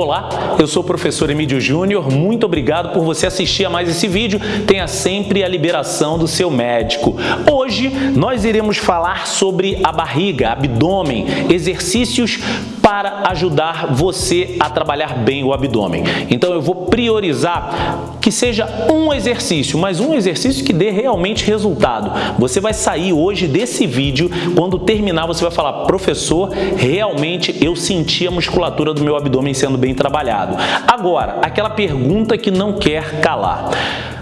Olá, eu sou o professor Emílio Júnior, muito obrigado por você assistir a mais esse vídeo. Tenha sempre a liberação do seu médico. Hoje nós iremos falar sobre a barriga, abdômen, exercícios para ajudar você a trabalhar bem o abdômen. Então eu vou priorizar que seja um exercício, mas um exercício que dê realmente resultado. Você vai sair hoje desse vídeo, quando terminar você vai falar, professor, realmente eu senti a musculatura do meu abdômen sendo bem trabalhado. Agora, aquela pergunta que não quer calar.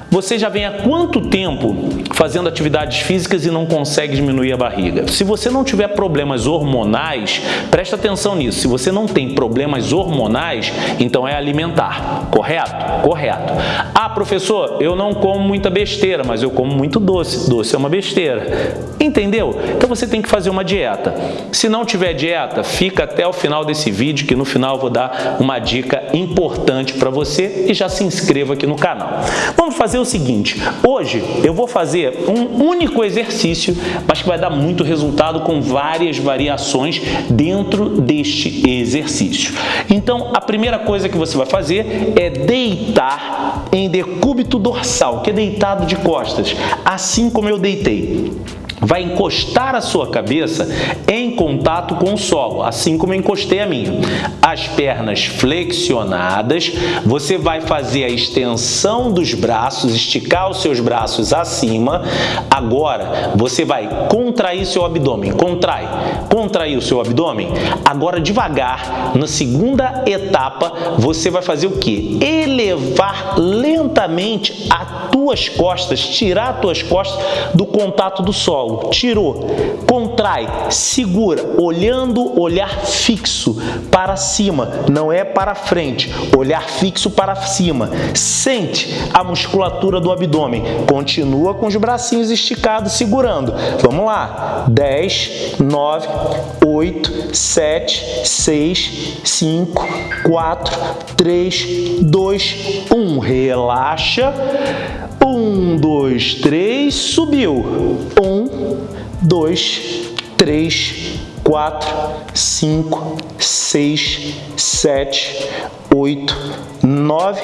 Você já vem há quanto tempo fazendo atividades físicas e não consegue diminuir a barriga? Se você não tiver problemas hormonais, presta atenção nisso. Se você não tem problemas hormonais, então é alimentar. Correto? Correto. Ah, professor, eu não como muita besteira, mas eu como muito doce. Doce é uma besteira. Entendeu? Então você tem que fazer uma dieta. Se não tiver dieta, fica até o final desse vídeo, que no final eu vou dar uma dica importante para você e já se inscreva aqui no canal. Vamos fazer fazer o seguinte, hoje eu vou fazer um único exercício, mas que vai dar muito resultado com várias variações dentro deste exercício. Então, a primeira coisa que você vai fazer é deitar em decúbito dorsal, que é deitado de costas, assim como eu deitei vai encostar a sua cabeça em contato com o solo, assim como eu encostei a minha. As pernas flexionadas, você vai fazer a extensão dos braços, esticar os seus braços acima. Agora, você vai contrair seu abdômen. Contrai. Contrair o seu abdômen. Agora, devagar, na segunda etapa, você vai fazer o quê? Elevar lentamente as tuas costas, tirar as tuas costas do contato do solo, tirou, contrai, segura, olhando, olhar fixo para cima, não é para frente, olhar fixo para cima. Sente a musculatura do abdômen, continua com os bracinhos esticados, segurando. Vamos lá, 10, 9, 8, 7, 6, 5, 4, 3, 2, 1. Relaxa. Um, dois, três, subiu. Um, dois, três, quatro, cinco, seis, sete, oito, nove,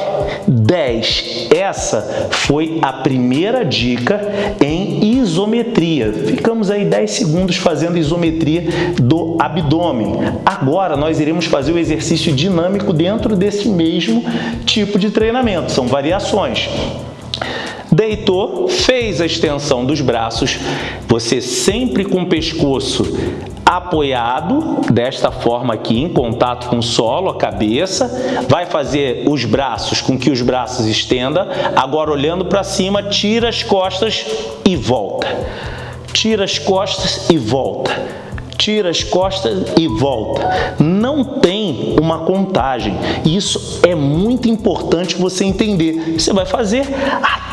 dez. Essa foi a primeira dica em isometria. Ficamos aí 10 segundos fazendo isometria do abdômen. Agora nós iremos fazer o exercício dinâmico dentro desse mesmo tipo de treinamento. São variações deitou, fez a extensão dos braços, você sempre com o pescoço apoiado, desta forma aqui, em contato com o solo, a cabeça, vai fazer os braços com que os braços estenda, agora olhando para cima, tira as costas e volta. Tira as costas e volta tira as costas e volta. Não tem uma contagem. Isso é muito importante você entender. Você vai fazer até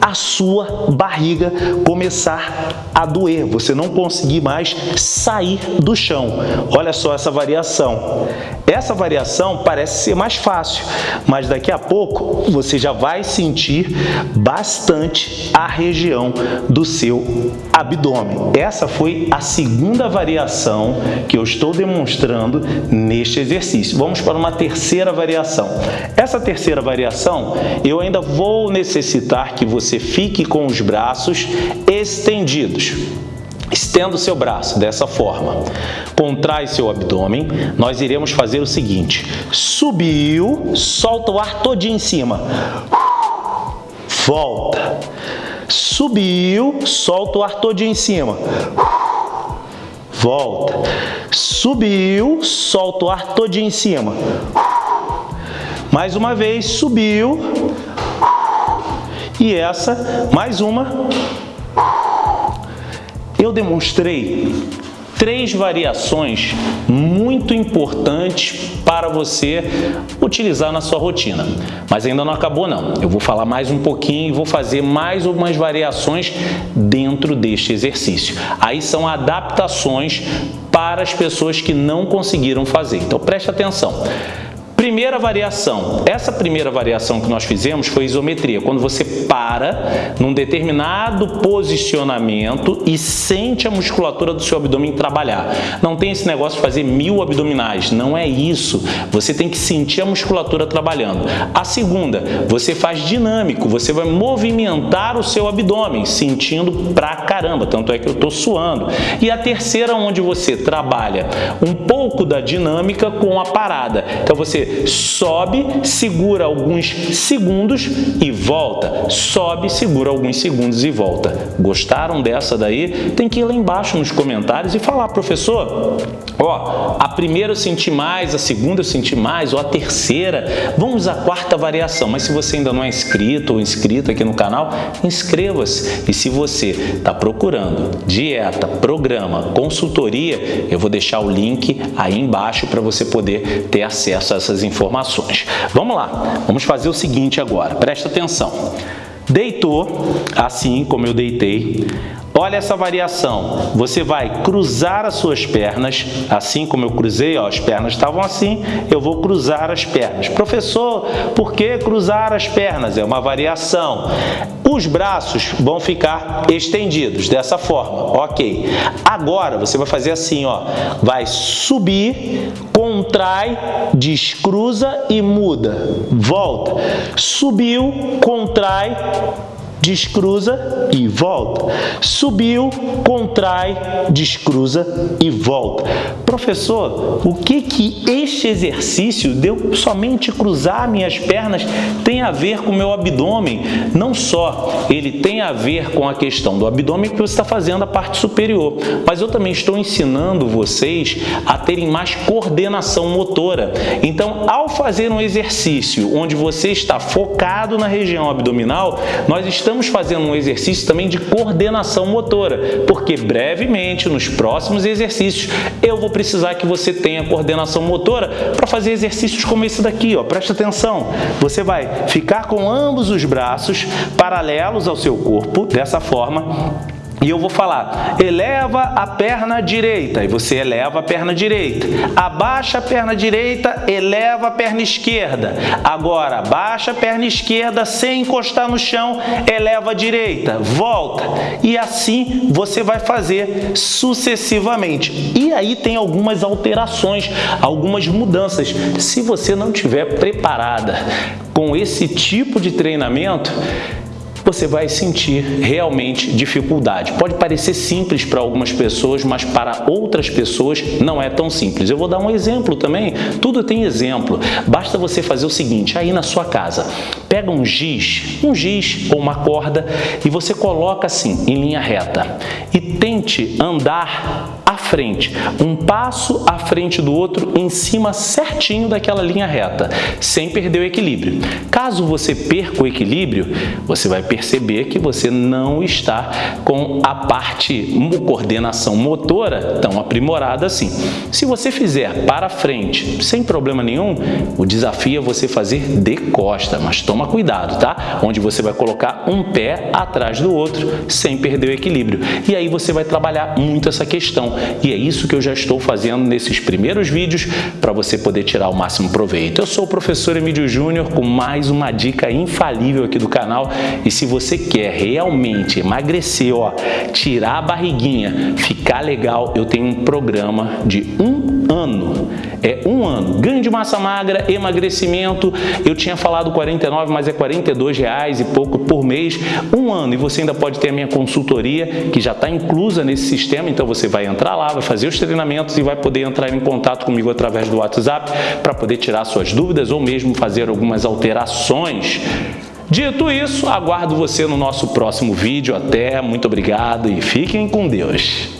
a sua barriga começar a doer, você não conseguir mais sair do chão. Olha só essa variação. Essa variação parece ser mais fácil, mas daqui a pouco você já vai sentir bastante a região do seu abdômen. Essa foi a segunda variação que eu estou demonstrando neste exercício. Vamos para uma terceira variação. Essa terceira variação, eu ainda vou necessitar que você fique com os braços estendidos. Estenda o seu braço dessa forma. Contrai seu abdômen. Nós iremos fazer o seguinte. Subiu, solta o ar todinho em cima. Volta. Subiu, solta o ar todinho em cima. Volta. Subiu, solta o ar todinho em cima. Mais uma vez, subiu, e essa, mais uma, eu demonstrei três variações muito importantes para você utilizar na sua rotina. Mas ainda não acabou não. Eu vou falar mais um pouquinho e vou fazer mais algumas variações dentro deste exercício. Aí são adaptações para as pessoas que não conseguiram fazer. Então preste atenção. Primeira variação. Essa primeira variação que nós fizemos foi isometria, quando você para num determinado posicionamento e sente a musculatura do seu abdômen trabalhar. Não tem esse negócio de fazer mil abdominais, não é isso. Você tem que sentir a musculatura trabalhando. A segunda, você faz dinâmico, você vai movimentar o seu abdômen, sentindo pra caramba, tanto é que eu estou suando. E a terceira, onde você trabalha um pouco da dinâmica com a parada. Então você sobe, segura alguns segundos e volta. Sobe, segura alguns segundos e volta. Gostaram dessa daí? Tem que ir lá embaixo nos comentários e falar, professor, ó, a primeira eu senti mais, a segunda eu senti mais, ou a terceira. Vamos à quarta variação, mas se você ainda não é inscrito ou inscrita aqui no canal, inscreva-se. E se você está procurando dieta, programa, consultoria, eu vou deixar o link aí embaixo para você poder ter acesso a essas informações. Vamos lá, vamos fazer o seguinte agora, presta atenção. Deitou, assim como eu deitei, Olha essa variação. Você vai cruzar as suas pernas, assim como eu cruzei, ó, as pernas estavam assim, eu vou cruzar as pernas. Professor, por que cruzar as pernas? É uma variação. Os braços vão ficar estendidos dessa forma, ok. Agora você vai fazer assim, ó, vai subir, contrai, descruza e muda. Volta. Subiu, contrai, descruza e volta. Subiu, contrai, descruza e volta. Professor, o que que este exercício de eu somente cruzar minhas pernas tem a ver com o meu abdômen? Não só ele tem a ver com a questão do abdômen que você está fazendo a parte superior, mas eu também estou ensinando vocês a terem mais coordenação motora. Então, ao fazer um exercício onde você está focado na região abdominal, nós estamos estamos fazendo um exercício também de coordenação motora, porque brevemente, nos próximos exercícios, eu vou precisar que você tenha coordenação motora para fazer exercícios como esse daqui, ó. Presta atenção. Você vai ficar com ambos os braços paralelos ao seu corpo, dessa forma, e eu vou falar, eleva a perna direita, e você eleva a perna direita. Abaixa a perna direita, eleva a perna esquerda. Agora, abaixa a perna esquerda sem encostar no chão, eleva a direita, volta. E assim você vai fazer sucessivamente. E aí tem algumas alterações, algumas mudanças. Se você não estiver preparada com esse tipo de treinamento, você vai sentir realmente dificuldade. Pode parecer simples para algumas pessoas, mas para outras pessoas não é tão simples. Eu vou dar um exemplo também, tudo tem exemplo. Basta você fazer o seguinte, aí na sua casa, pega um giz, um giz ou uma corda e você coloca assim, em linha reta e tente andar frente, um passo à frente do outro em cima certinho daquela linha reta, sem perder o equilíbrio. Caso você perca o equilíbrio, você vai perceber que você não está com a parte coordenação motora tão aprimorada assim. Se você fizer para frente sem problema nenhum, o desafio é você fazer de costa, mas toma cuidado, tá? Onde você vai colocar um pé atrás do outro sem perder o equilíbrio. E aí você vai trabalhar muito essa questão. E é isso que eu já estou fazendo nesses primeiros vídeos para você poder tirar o máximo proveito. Eu sou o professor Emílio Júnior com mais uma dica infalível aqui do canal e se você quer realmente emagrecer, ó, tirar a barriguinha, ficar legal, eu tenho um programa de um ano. É um ano. Ganho de massa magra, emagrecimento, eu tinha falado 49, mas é 42 reais e pouco por mês, um ano. E você ainda pode ter a minha consultoria, que já está inclusa nesse sistema, então você vai entrar lá, vai fazer os treinamentos e vai poder entrar em contato comigo através do WhatsApp para poder tirar suas dúvidas ou mesmo fazer algumas alterações. Dito isso, aguardo você no nosso próximo vídeo. Até, muito obrigado e fiquem com Deus.